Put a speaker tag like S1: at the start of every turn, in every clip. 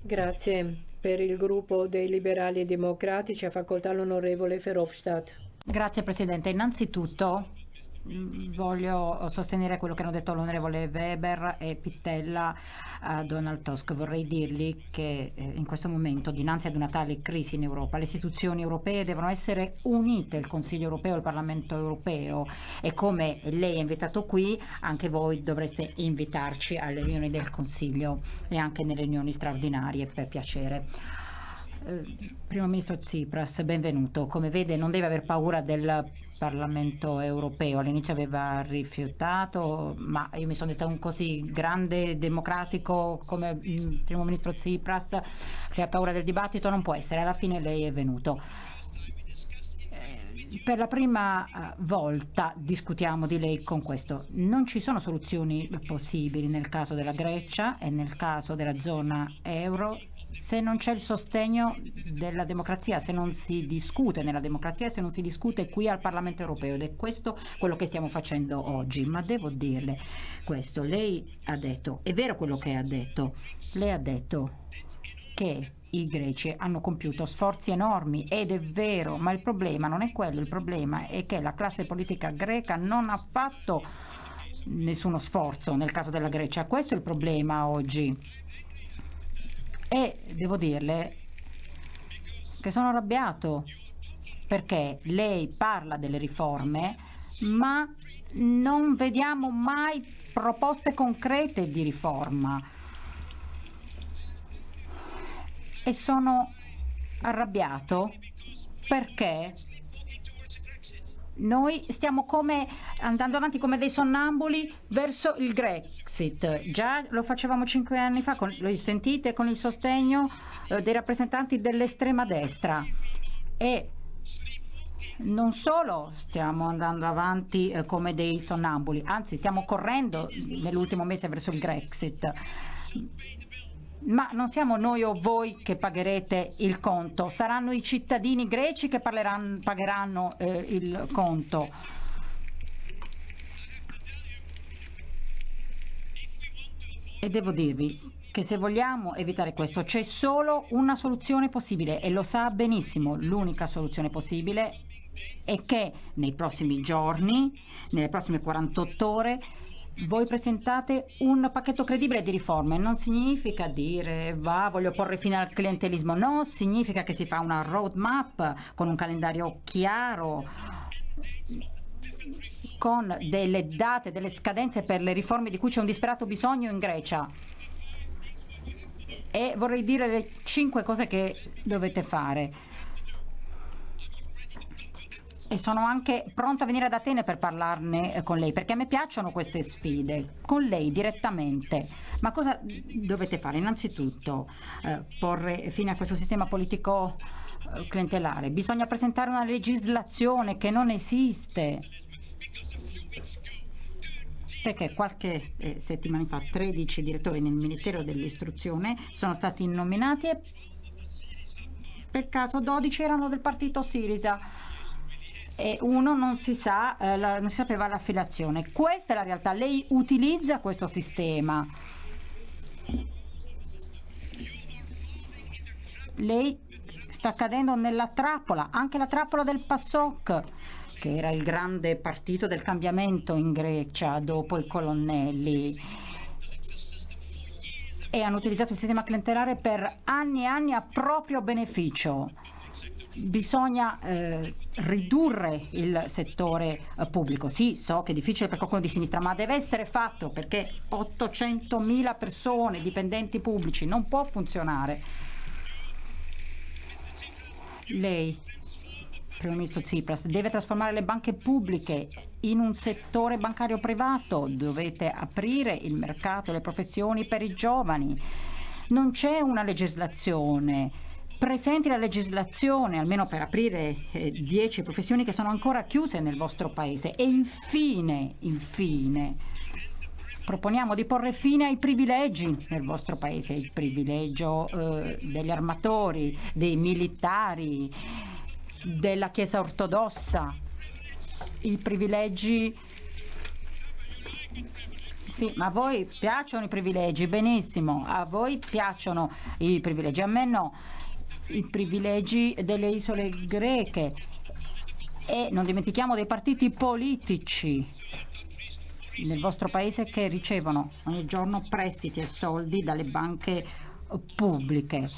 S1: Grazie. Per il gruppo dei liberali e democratici ha facoltà l'onorevole Verhofstadt.
S2: Grazie Presidente. Innanzitutto voglio sostenere quello che hanno detto l'onorevole Weber e Pittella a Donald Tusk. Vorrei dirgli che eh, in questo momento, dinanzi ad una tale crisi in Europa, le istituzioni europee devono essere unite, il Consiglio europeo il Parlamento europeo e come lei è invitato qui, anche voi dovreste invitarci alle riunioni del Consiglio e anche nelle riunioni straordinarie per piacere. Eh, Primo Ministro Tsipras, benvenuto. Come vede non deve aver paura del Parlamento europeo. All'inizio aveva rifiutato, ma io mi sono detta un così grande democratico come il Primo Ministro Tsipras che ha paura del dibattito non può essere. Alla fine lei è venuto eh, per la prima eh, volta discutiamo di lei con questo. Non ci sono soluzioni possibili nel caso della Grecia e nel caso della zona euro se non c'è il sostegno della democrazia, se non si discute nella democrazia, se non si discute qui al Parlamento europeo ed è questo quello che stiamo facendo oggi. Ma devo dirle questo, lei ha detto, è vero quello che ha detto, lei ha detto che i greci hanno compiuto sforzi enormi ed è vero, ma il problema non è quello, il problema è che la classe politica greca non ha fatto nessuno sforzo nel caso della Grecia, questo è il problema oggi e devo dirle che sono arrabbiato perché lei parla delle riforme ma non vediamo mai proposte concrete di riforma. E sono arrabbiato perché noi stiamo come andando avanti come dei sonnambuli verso il Grexit. Già lo facevamo cinque anni fa, con, lo sentite, con il sostegno eh, dei rappresentanti dell'estrema destra. E non solo stiamo andando avanti eh, come dei sonnambuli, anzi stiamo correndo nell'ultimo mese verso il Grexit ma non siamo noi o voi che pagherete il conto, saranno i cittadini greci che pagheranno eh, il conto. E devo dirvi che se vogliamo evitare questo c'è solo una soluzione possibile e lo sa benissimo, l'unica soluzione possibile è che nei prossimi giorni, nelle prossime 48 ore, voi presentate un pacchetto credibile di riforme, non significa dire va, voglio porre fine al clientelismo, no, significa che si fa una roadmap con un calendario chiaro, con delle date, delle scadenze per le riforme di cui c'è un disperato bisogno in Grecia. E vorrei dire le cinque cose che dovete fare e sono anche pronta a venire ad Atene per parlarne eh, con lei, perché a me piacciono queste sfide, con lei direttamente. Ma cosa dovete fare? Innanzitutto eh, porre fine a questo sistema politico eh, clientelare. Bisogna presentare una legislazione che non esiste. Perché qualche eh, settimana fa 13 direttori nel Ministero dell'Istruzione sono stati nominati e per caso 12 erano del partito Sirisa e uno non si, sa, eh, la, non si sapeva l'affiliazione. Questa è la realtà, lei utilizza questo sistema. Lei sta cadendo nella trappola, anche la trappola del PASOK, che era il grande partito del cambiamento in Grecia dopo i colonnelli e hanno utilizzato il sistema clientelare per anni e anni a proprio beneficio bisogna eh, ridurre il settore eh, pubblico. Sì, so che è difficile per qualcuno di sinistra, ma deve essere fatto perché 800.000 persone, dipendenti pubblici, non può funzionare. Lei, Primo Ministro Tsipras, deve trasformare le banche pubbliche in un settore bancario privato, dovete aprire il mercato, le professioni per i giovani. Non c'è una legislazione presenti la legislazione, almeno per aprire eh, 10 professioni che sono ancora chiuse nel vostro paese. E infine, infine, proponiamo di porre fine ai privilegi nel vostro paese, il privilegio eh, degli armatori, dei militari, della Chiesa ortodossa, i privilegi Sì, ma a voi piacciono i privilegi, benissimo, a voi piacciono i privilegi, a me no, i privilegi delle isole greche e non dimentichiamo dei partiti politici nel vostro paese che ricevono ogni giorno prestiti e soldi dalle banche pubbliche.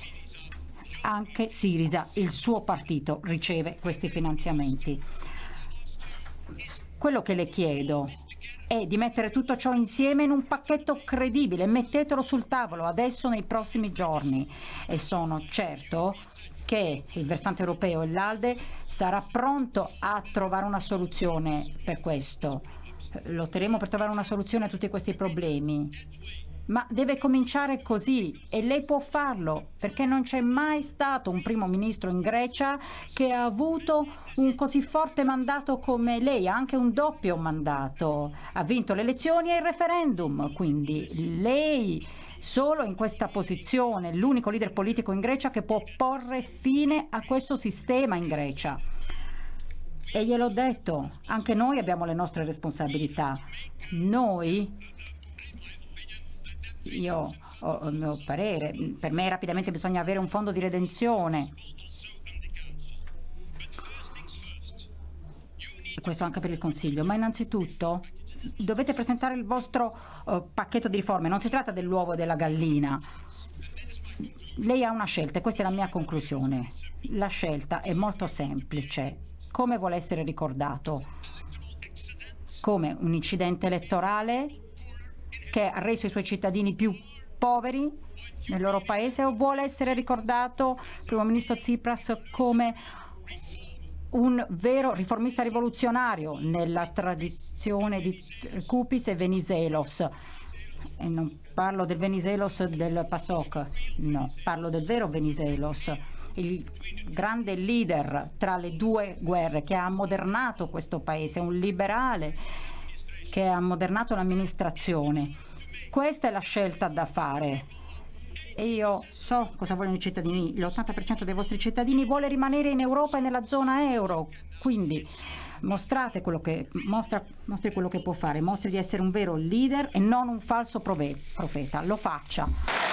S2: Anche Sirisa, il suo partito, riceve questi finanziamenti. Quello che le chiedo è di mettere tutto ciò insieme in un pacchetto credibile, mettetelo sul tavolo adesso nei prossimi giorni e sono certo che il versante europeo e l'ALDE sarà pronto a trovare una soluzione per questo. Lotteremo per trovare una soluzione a tutti questi problemi. Ma deve cominciare così e lei può farlo perché non c'è mai stato un primo ministro in Grecia che ha avuto un così forte mandato come lei, anche un doppio mandato. Ha vinto le elezioni e il referendum, quindi lei solo in questa posizione, l'unico leader politico in Grecia che può porre fine a questo sistema in Grecia. E gliel'ho detto, anche noi abbiamo le nostre responsabilità. Noi, io ho il mio parere, per me rapidamente bisogna avere un fondo di redenzione. Questo anche per il Consiglio, ma innanzitutto dovete presentare il vostro uh, pacchetto di riforme, non si tratta dell'uovo e della gallina. Lei ha una scelta e questa è la mia conclusione. La scelta è molto semplice. Come vuole essere ricordato? Come un incidente elettorale che ha reso i suoi cittadini più poveri nel loro paese o vuole essere ricordato, primo ministro Tsipras, come un vero riformista rivoluzionario nella tradizione di Kupis e Venizelos. E non parlo del Venizelos del PASOK, no, parlo del vero Venizelos, il grande leader tra le due guerre che ha ammodernato questo paese, un liberale che ha ammodernato l'amministrazione. Questa è la scelta da fare. E io so cosa vogliono i cittadini, l'80% dei vostri cittadini vuole rimanere in Europa e nella zona euro, quindi mostrate quello che, mostra, mostri quello che può fare, mostri di essere un vero leader e non un falso profeta, lo faccia.